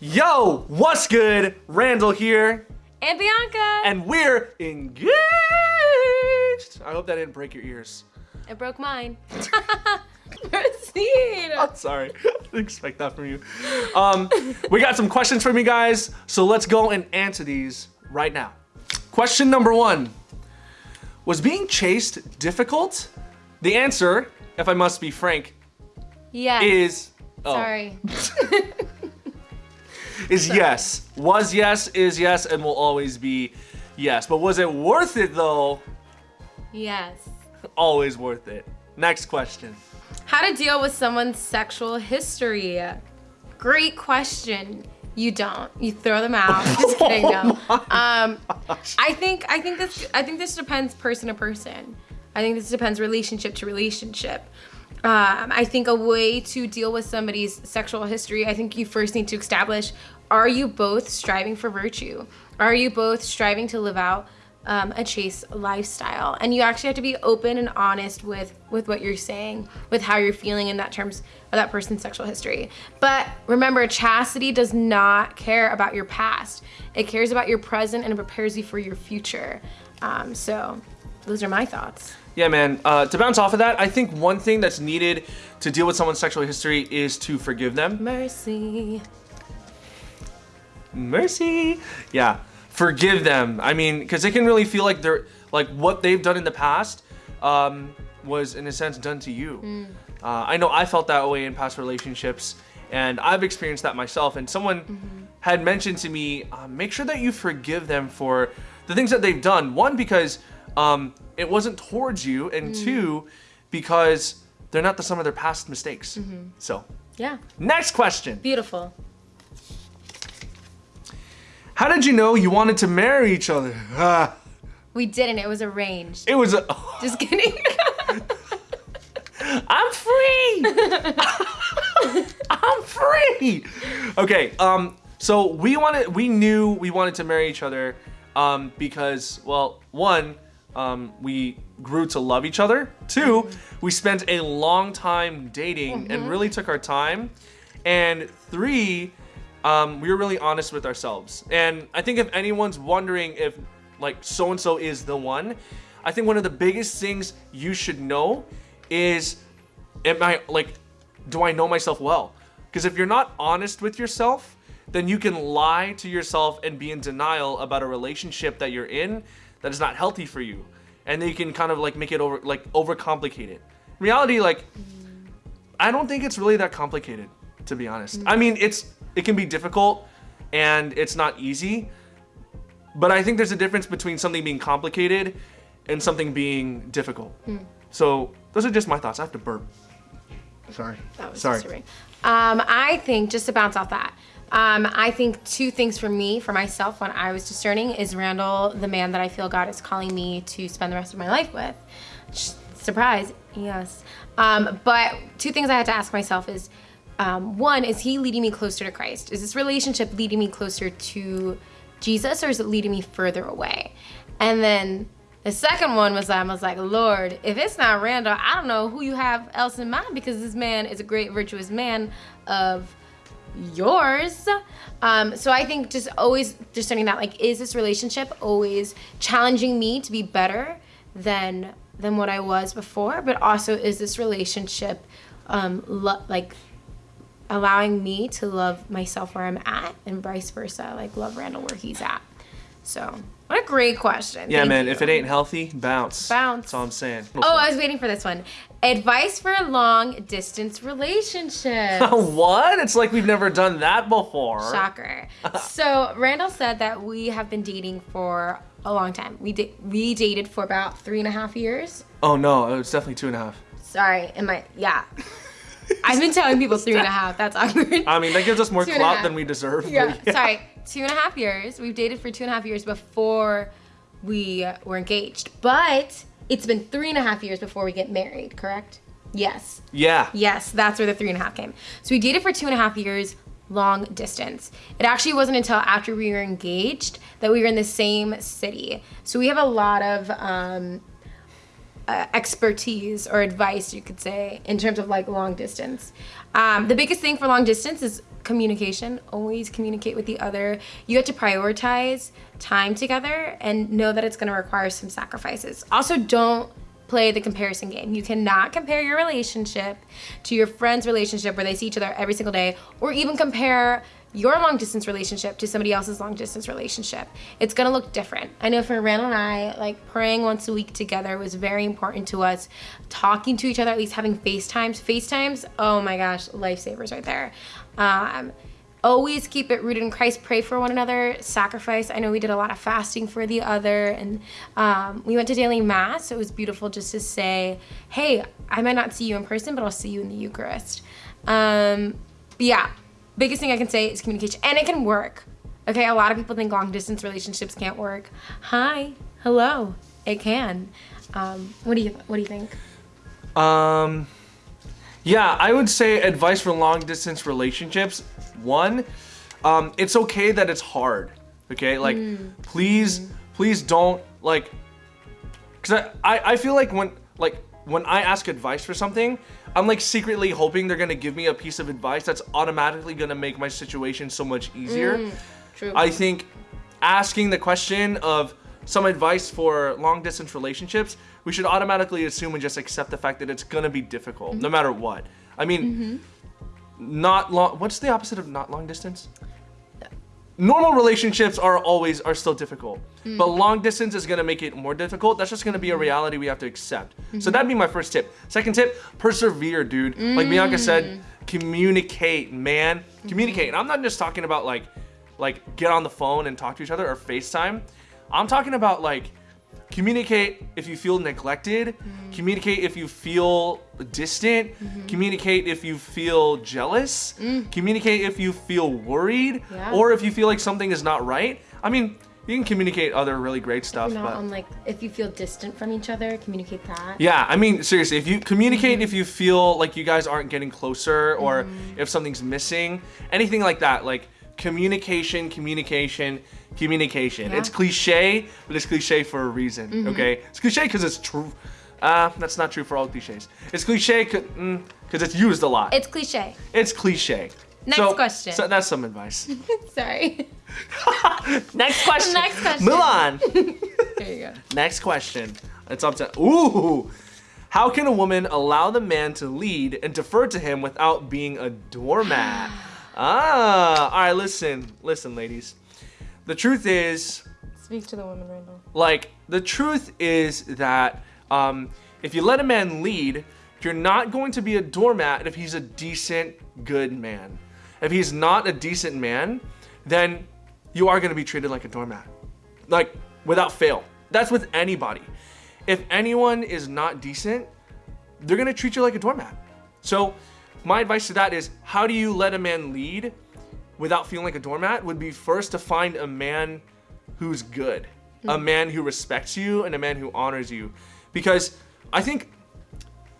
Yo, what's good? Randall here, And Bianca. and we're engaged. I hope that didn't break your ears. it broke mine. Proceed. I'm sorry. I didn't expect that from you. Um, we got some questions from you guys, so let's go and answer these right now. Question number one Was being chaste difficult? The answer, if I must be frank, Yes. is. oh, Sorry. Is yes. Was yes, is yes, and will always be yes. But was it worth it though? Yes. Always worth it. Next question. How to deal with someone's sexual history? Great question. You don't. You throw them out. Just kidding. No. Um, I think I think this I think this depends person to person. I think this depends relationship to relationship. Um, I think a way to deal with somebody's sexual history, I think you first need to establish: Are you both striving for virtue? Are you both striving to live out um, a chaste lifestyle? And you actually have to be open and honest with with what you're saying, with how you're feeling in that terms of that person's sexual history. But remember, chastity does not care about your past. It cares about your present and it prepares you for your future. Um, so, those are my thoughts. Yeah, man. Uh, to bounce off of that, I think one thing that's needed to deal with someone's sexual history is to forgive them. Mercy. Mercy. Yeah, forgive them. I mean, because it can really feel like they're like what they've done in the past um, was, in a sense, done to you. Uh, I know I felt that way in past relationships, and I've experienced that myself. And someone had mentioned to me, uh, make sure that you forgive them for the things that they've done. One, because um, it wasn't towards you, and two, because they're not the sum of their past mistakes. So, Yeah. next question. Beautiful. How did you know you wanted to marry each other? Ah, We didn't. It was arranged. it was a. Just kidding. I'm free. I'm free. Okay. Um. So we wanted. We knew we wanted to marry each other. Um. Because well, one. Um. We grew to love each other. Two. We spent a long time dating and really took our time. And three. Um. We were really honest with ourselves. And I think if anyone's wondering if like so and so is the one, I think one of the biggest things you should know is am I like do I know myself well? Because if you're not honest with yourself, then you can lie to yourself and be in denial about a relationship that you're in that is not healthy for you. And they can kind of like make it over like overcomplicate it. In reality, like I don't think it's really that complicated, to be honest. I mean, it's it can be difficult and it's not easy, but I think there's a difference between something being complicated and something being difficult. So those are just my thoughts. I have to burp. Sorry. That was Sorry. disturbing. Um, I think just to bounce off that, um, I think two things for me, for myself, when I was discerning, is Randall the man that I feel God is calling me to spend the rest of my life with. Surprise, yes. Um, but two things I had to ask myself is, um, one, is he leading me closer to Christ? Is this relationship leading me closer to Jesus, or is it leading me further away? And then the second one was I was like, Lord, if it's not Randall, I don't know who you have else in mind because this man is a great virtuous man of yours. Um, so I think just always discerning that, like, is this relationship always challenging me to be better than than what I was before? But also, is this relationship um, like allowing me to love myself where I'm at, and vice versa, like love Randall where he's at. So, what a great question. Yeah, Thank man. you. If it ain't healthy, bounce. Bounce. That's all I'm saying. Oh, I was waiting for this one. Advice for a long distance relationship. what? It's like we've never done that before. Shocker. so Randall said that we have been dating for a long time. We da- we dated for about three and a half years. Oh no, it was definitely two and a half. Sorry, am I? Yeah. I've been telling people three and a half. That's awkward. I mean, that gives us more clout than we deserve. but yeah, sorry, two and a half years. We've dated for two and a half years before we were engaged, but it's been three and a half years before we get married. Correct? Yes. Yeah. Yes, that's where the three and a half came. So we dated for two and a half years, long distance. It actually wasn't until after we were engaged that we were in the same city. So we have a lot of um, uh, expertise or advice, you could say, in terms of like long distance. Um, the biggest thing for long distance is communication. Always communicate with the other. You have to prioritize time together and know that it's going to require some sacrifices. Also, don't play the comparison game. You cannot compare your relationship to your friend's relationship where they see each other every single day, or even compare your long distance relationship to somebody else's long distance relationship. It's gonna look different. I know for Randall and I, like praying once a week together was very important to us. Talking to each other, at least having FaceTimes. FaceTimes, oh my gosh, lifesavers right there. Um, always keep it rooted in Christ. Pray for one another. Sacrifice. I know we did a lot of fasting for the other, and um, we went to daily mass. So it was beautiful just to say, "Hey, I might not see you in person, but I'll see you in the Eucharist." Um, yeah, biggest thing I can say is communication, and it can work. Okay, a lot of people think long distance relationships can't work. Hi, hello, it can. Um, what do you What do you think? Um, yeah, I would say advice for long distance relationships. One, um, it's okay that it's hard. Okay, like please, please don't like, cause I, I I feel like when like when I ask advice for something, I'm like secretly hoping they're gonna give me a piece of advice that's automatically gonna make my situation so much easier. Mm, true. I think asking the question of some advice for long distance relationships, we should automatically assume and just accept the fact that it's gonna be difficult mm-hmm. no matter what. I mean, mm-hmm. not long. What's the opposite of not long distance? Normal relationships are always are still difficult, hmm. but long distance is gonna make it more difficult. That's just gonna be a hmm. reality we have to accept. So hmm. that'd be my first tip. Second tip: persevere, dude. Like Bianca said, communicate, man. Communicate. And I'm not just talking about like like get on the phone and talk to each other or FaceTime. I'm talking about like communicate if you feel neglected, mm-hmm. communicate if you feel distant, mm-hmm. communicate if you feel jealous, mm. communicate if you feel worried, Yeah. or if you feel like something is not right. I mean, you can communicate other really great stuff, Not but on like if you feel distant from each other, communicate that. yeah, I mean, seriously, if you communicate, mm-hmm. if you feel like you guys aren't getting closer, or if something's missing, anything like that, like communication, communication, communication. Yeah. It's cliche, but it's cliche for a reason, okay? It's cliche because it's true. Uh, that's not true for all cliches. It's cliche because it's used a lot. It's cliche. It's cliche. Next So- question. So that's some advice. Sorry. Next question. Next question. Move on. There you go. Next question. It's up to ooh. How can a woman allow the man to lead and defer to him without being a doormat? ah, all right. Listen, listen, ladies. The truth is, Speak to the woman, Randall. like, the truth is that um, if you let a man lead, you're not going to be a doormat if he's a decent, good man. If he's not a decent man, then you are going to be treated like a doormat. Like, without fail. That's with anybody. If anyone is not decent, they're going to treat you like a doormat. So, my advice to that is how do you let a man lead without feeling like a doormat? Would be first to find a man who's good, a man who respects you, and a man who honors you. Because I think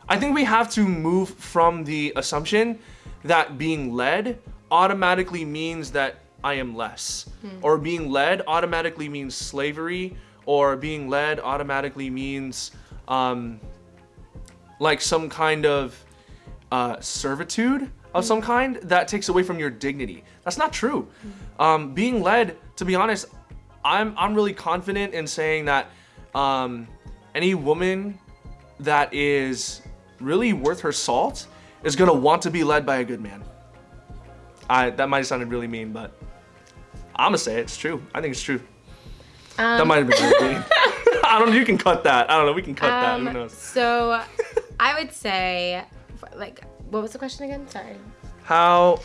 I think we have to move from the assumption that being led automatically means that I am less, or being led automatically means slavery, or being led automatically means um, like some kind of uh, servitude of some kind that takes away from your dignity. That's not true. Um, being led, to be honest, I'm I'm really confident in saying that um, any woman that is really worth her salt is gonna want to be led by a good man. I that might have sounded really mean, but I'm gonna say it. It's true. I think it's true. that might have been really mean. I don't know. You can cut that. I don't know. We can cut that. Who Um, knows? so, I would say, like, what was the question again? Sorry. How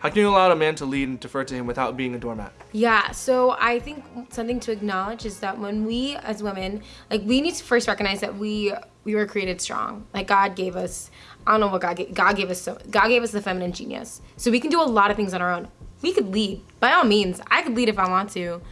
how can you allow a man to lead and defer to him without being a doormat? Yeah, so I think something to acknowledge is that when we as women, like we need to first recognize that we we were created strong. Like God gave us, I don't know what God gave, God gave us so God gave us the feminine genius. So we can do a lot of things on our own. We could lead. By all means, I could lead if I want to.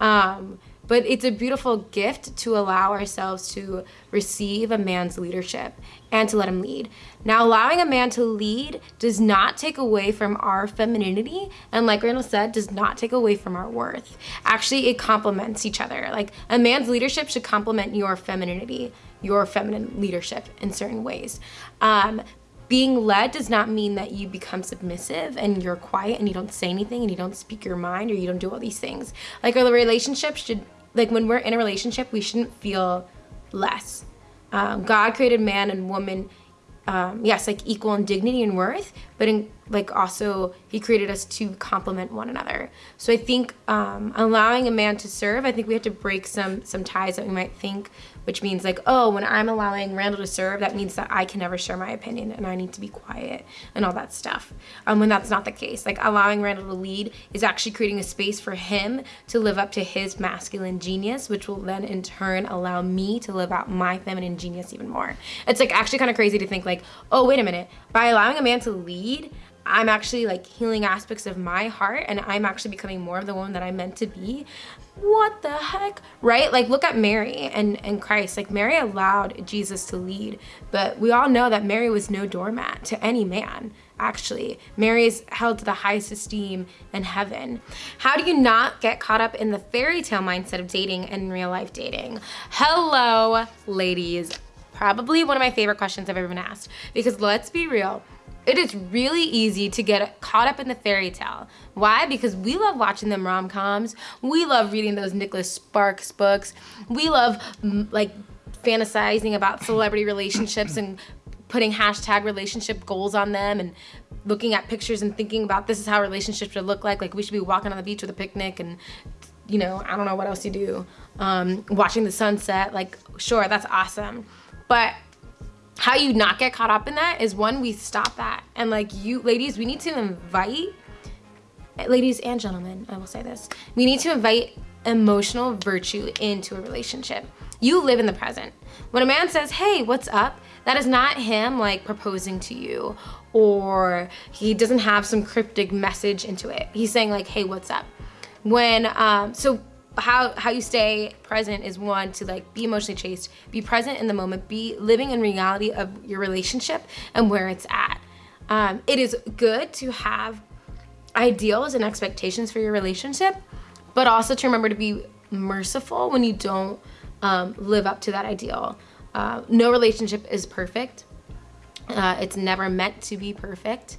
Um, but it's a beautiful gift to allow ourselves to receive a man's leadership and to let him lead. Now, allowing a man to lead does not take away from our femininity, and like Randall said, does not take away from our worth. Actually, it complements each other. Like a man's leadership should complement your femininity, your feminine leadership in certain ways. Um, being led does not mean that you become submissive and you're quiet and you don't say anything and you don't speak your mind or you don't do all these things. Like our relationship should, like when we're in a relationship, we shouldn't feel less. Um, God created man and woman um, yes, like equal in dignity and worth, but in like also he created us to complement one another. So I think um, allowing a man to serve, I think we have to break some some ties that we might think which means like, oh, when I'm allowing Randall to serve, that means that I can never share my opinion and I need to be quiet and all that stuff. Um, when that's not the case, like allowing Randall to lead is actually creating a space for him to live up to his masculine genius, which will then in turn allow me to live out my feminine genius even more. It's like actually kind of crazy to think like, oh, wait a minute, by allowing a man to lead, I'm actually like healing aspects of my heart and I'm actually becoming more of the woman that I'm meant to be. What the heck? Right? Like look at Mary and, and Christ. Like Mary allowed Jesus to lead, but we all know that Mary was no doormat to any man. Actually, Mary is held to the highest esteem in heaven. How do you not get caught up in the fairy tale mindset of dating and real life dating? Hello, ladies. Probably one of my favorite questions I've ever been asked because let's be real it is really easy to get caught up in the fairy tale. Why? Because we love watching them rom-coms. We love reading those Nicholas Sparks books. We love like fantasizing about celebrity relationships and putting hashtag relationship goals on them and looking at pictures and thinking about this is how relationships should look like. Like we should be walking on the beach with a picnic and you know, I don't know what else you do. Um, watching the sunset, like sure, that's awesome. But how you not get caught up in that is one, we stop that. And like you ladies, we need to invite, ladies and gentlemen, I will say this, we need to invite emotional virtue into a relationship. You live in the present. When a man says, hey, what's up? That is not him like proposing to you or he doesn't have some cryptic message into it. He's saying like, hey, what's up? When, um, so how how you stay present is one to like be emotionally chaste be present in the moment be living in reality of your relationship and where it's at. Um, it is good to have ideals and expectations for your relationship but also to remember to be merciful when you don't um, live up to that ideal. Uh, no relationship is perfect. Uh, it's never meant to be perfect.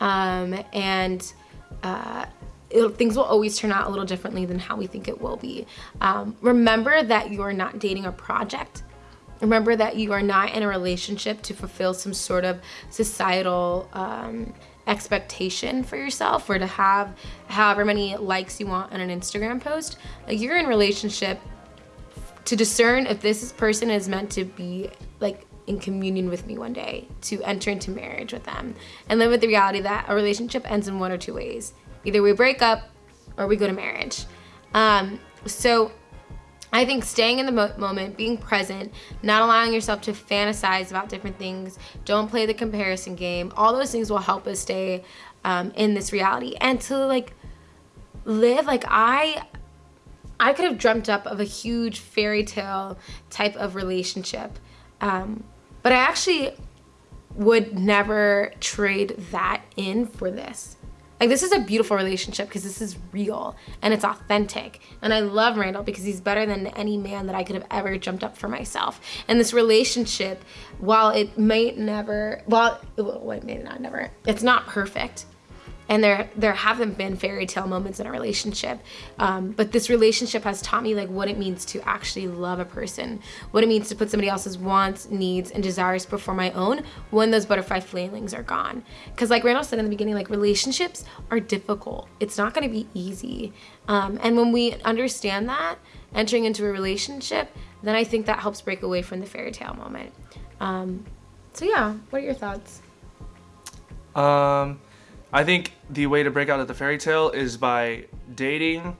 Um, and uh, it, things will always turn out a little differently than how we think it will be. Um, remember that you are not dating a project. Remember that you are not in a relationship to fulfill some sort of societal um, expectation for yourself or to have however many likes you want on an Instagram post. Like you're in relationship to discern if this person is meant to be like in communion with me one day, to enter into marriage with them, and live with the reality that a relationship ends in one or two ways. Either we break up or we go to marriage. Um, so I think staying in the mo moment, being present, not allowing yourself to fantasize about different things, don't play the comparison game, all those things will help us stay um, in this reality and to like live like I I could have dreamt up of a huge fairy tale type of relationship. Um, but I actually would never trade that in for this. Like this is a beautiful relationship because this is real and it's authentic. And I love Randall because he's better than any man that I could have ever jumped up for myself. And this relationship, while it may never, well, it may not never, it's not perfect and there there haven't been fairy tale moments in a relationship. Um, but this relationship has taught me like what it means to actually love a person what it means to put somebody else's wants needs and desires before my own when those butterfly feelings are gone. Because like randall said in the beginning like relationships are difficult. It's not going to be easy. Um, and when we understand that entering into a relationship then i think that helps break away from the fairy tale moment. Um, so yeah what are your thoughts? Um I think the way to break out of the fairy tale is by dating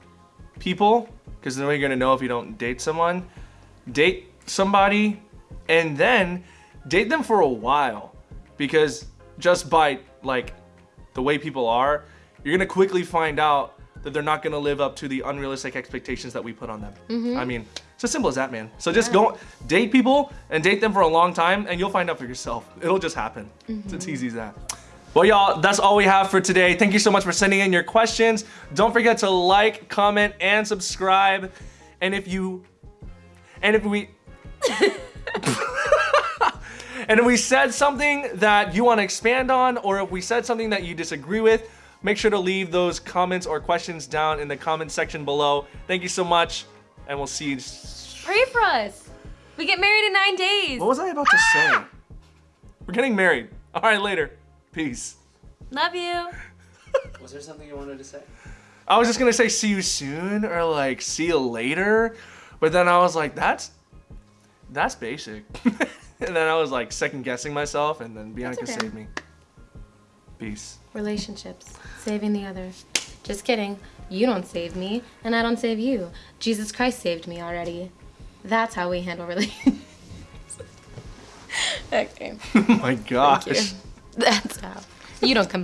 people, because then you're gonna know if you don't date someone. Date somebody, and then date them for a while, because just by like the way people are, you're gonna quickly find out that they're not gonna live up to the unrealistic expectations that we put on them. Mm -hmm. I mean, it's as simple as that, man. So just yeah. go date people and date them for a long time, and you'll find out for yourself. It'll just happen. Mm -hmm. It's as easy as that. Well, y'all, that's all we have for today. Thank you so much for sending in your questions. Don't forget to like, comment, and subscribe. And if you, and if we, And if we said something that you want to expand on, or if we said something that you disagree with, make sure to leave those comments or questions down in the comment section below. Thank you so much, and we'll see you. Pray for us. We get married in nine days. What was I about to say? We're getting married. All right, later. Peace. Love you. Was there something you wanted to say? I was just gonna say see you soon or like see you later, but then I was like, that's that's basic. and then I was like second guessing myself, and then Bianca okay. saved me. Peace. Relationships. Saving the other. Just kidding. You don't save me, and I don't save you. Jesus Christ saved me already. That's how we handle relationships. okay. oh my gosh. That's how. You don't come